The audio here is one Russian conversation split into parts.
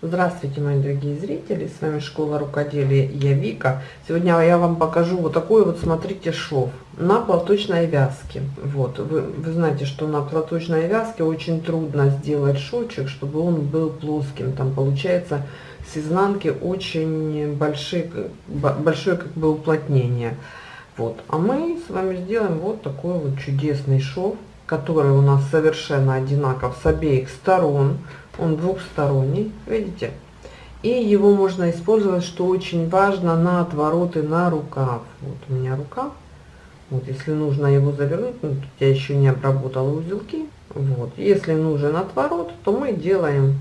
Здравствуйте, мои дорогие зрители, с вами Школа Рукоделия, я Вика. Сегодня я вам покажу вот такой вот, смотрите, шов на платочной вязке. Вот, вы, вы знаете, что на платочной вязке очень трудно сделать шовчик, чтобы он был плоским. Там получается с изнанки очень большие, большое как бы уплотнение. Вот, а мы с вами сделаем вот такой вот чудесный шов, который у нас совершенно одинаков с обеих сторон он двухсторонний, видите? И его можно использовать, что очень важно, на отвороты на рукав. Вот у меня рука. Вот, если нужно его завернуть, ну, тут я еще не обработала узелки. Вот, если нужен отворот, то мы делаем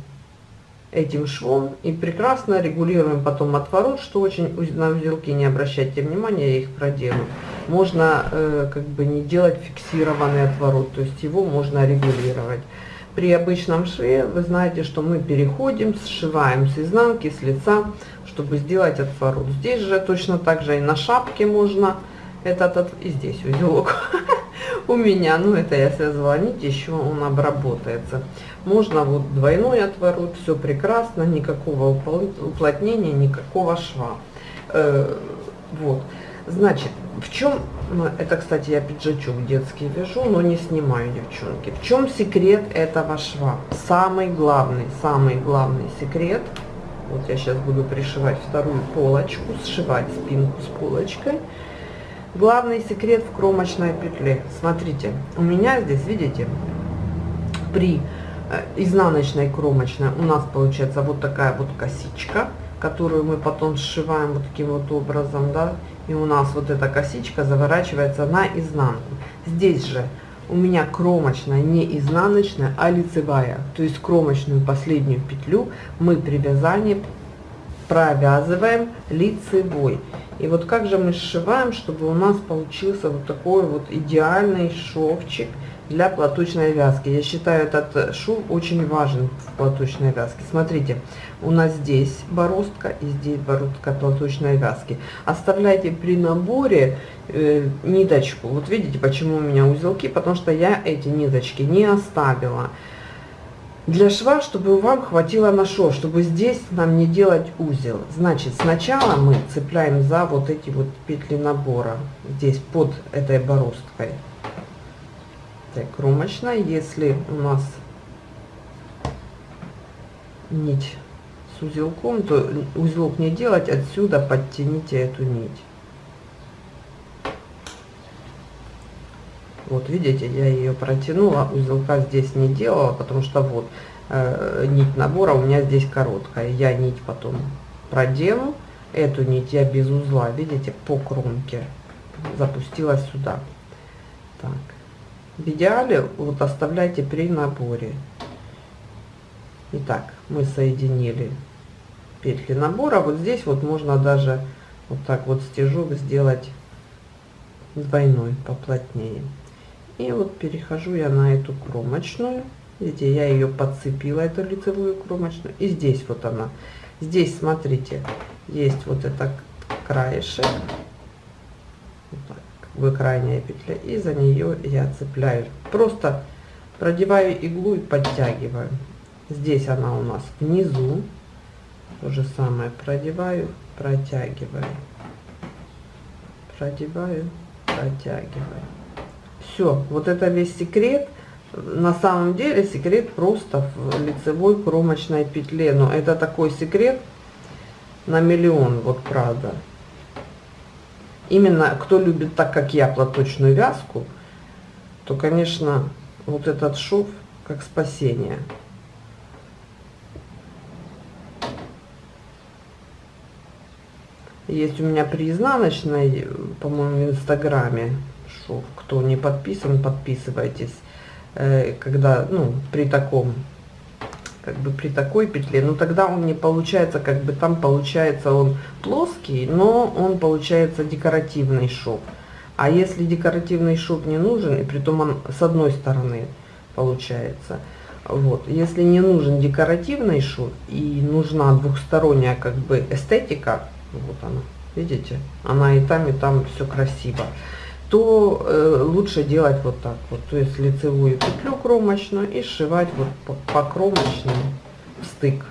этим швом и прекрасно регулируем потом отворот, что очень на узелки не обращайте внимания, я их проделаю. Можно э, как бы не делать фиксированный отворот, то есть его можно регулировать при обычном шве вы знаете, что мы переходим, сшиваем с изнанки, с лица, чтобы сделать отворот. Здесь же точно так же и на шапке можно этот, и здесь узелок у меня, ну это я связывала нить, еще он обработается. Можно вот двойной отворот, все прекрасно, никакого уплотнения, никакого шва. Э, вот, значит, в чем, ну, это, кстати, я пиджачок детский вяжу, но не снимаю, девчонки. В чем секрет этого шва? Самый главный, самый главный секрет, вот я сейчас буду пришивать вторую полочку, сшивать спинку с полочкой. Главный секрет в кромочной петле. Смотрите, у меня здесь, видите, при э, изнаночной кромочной у нас получается вот такая вот косичка, которую мы потом сшиваем вот таким вот образом, да, и у нас вот эта косичка заворачивается на изнанку. Здесь же у меня кромочная не изнаночная, а лицевая. То есть кромочную последнюю петлю мы при вязании провязываем лицевой. И вот как же мы сшиваем, чтобы у нас получился вот такой вот идеальный шовчик для платочной вязки. Я считаю этот шов очень важен в платочной вязке. Смотрите, у нас здесь бороздка и здесь бороздка платочной вязки. Оставляйте при наборе э, ниточку. Вот видите, почему у меня узелки, потому что я эти ниточки не оставила. Для шва, чтобы вам хватило на шов, чтобы здесь нам не делать узел. Значит, сначала мы цепляем за вот эти вот петли набора, здесь под этой бороздкой этой кромочной. Если у нас нить с узелком, то узелок не делать, отсюда подтяните эту нить. Вот видите, я ее протянула, узелка здесь не делала, потому что вот э, нить набора у меня здесь короткая. Я нить потом проделаю, эту нить я без узла, видите, по кромке запустила сюда. Так. В идеале вот оставляйте при наборе. Итак, мы соединили петли набора. Вот здесь вот можно даже вот так вот стежок сделать двойной поплотнее. И вот перехожу я на эту кромочную. Видите, я ее подцепила, эту лицевую кромочную. И здесь вот она. Здесь, смотрите, есть вот это краешек. Вот так в крайняя петля и за нее я цепляю просто продеваю иглу и подтягиваю. Здесь она у нас внизу. То же самое продеваю протягиваю. Продеваю протягиваю. Все вот это весь секрет. На самом деле секрет просто в лицевой кромочной петле но это такой секрет на миллион вот правда именно кто любит так, как я, платочную вязку, то, конечно, вот этот шов как спасение. Есть у меня при изнаночной, по-моему, в инстаграме шов. Кто не подписан, подписывайтесь. Э, когда, ну, при таком как бы при такой петле, но тогда он не получается, как бы там получается он плоский, но он получается декоративный шов. А если декоративный шов не нужен, и при том он с одной стороны получается, вот, если не нужен декоративный шов и нужна двухсторонняя как бы эстетика, вот она, видите, она и там, и там все красиво, то э, лучше делать вот так вот. То есть лицевую петлю кромочную и сшивать вот по, по кромочным в стык.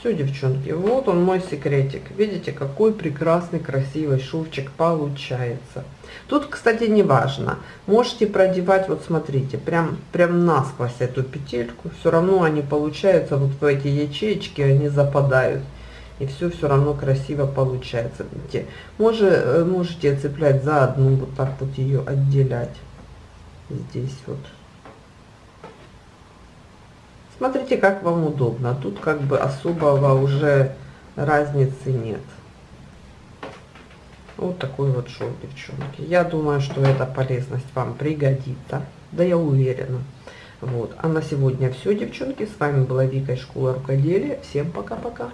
Все, девчонки, вот он мой секретик. Видите, какой прекрасный, красивый шовчик получается. Тут, кстати, не важно. Можете продевать, вот смотрите, прям, прям насквозь эту петельку. Все равно они получаются, вот в эти ячеечки они западают. И все все равно красиво получается. Э, можете цеплять за одну, вот так вот ее отделять. Здесь вот. Смотрите, как вам удобно. Тут как бы особого уже разницы нет. Вот такой вот шов, девчонки. Я думаю, что эта полезность вам пригодится. Да я уверена. Вот. А на сегодня все, девчонки. С вами была Вика из школы рукоделия. Всем пока-пока.